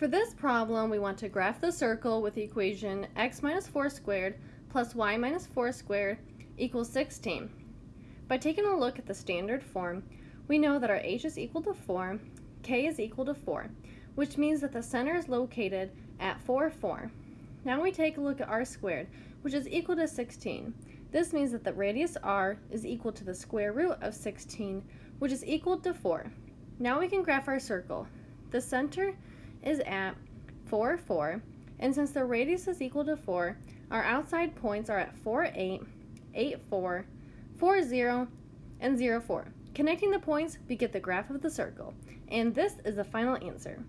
For this problem, we want to graph the circle with the equation x minus 4 squared plus y minus 4 squared equals 16. By taking a look at the standard form, we know that our h is equal to 4, k is equal to 4, which means that the center is located at 4, 4. Now we take a look at r squared, which is equal to 16. This means that the radius r is equal to the square root of 16, which is equal to 4. Now we can graph our circle. The center is at 4, 4, and since the radius is equal to 4, our outside points are at 4, 8, 8, 4, 4, 0, and 0, 4. Connecting the points, we get the graph of the circle, and this is the final answer.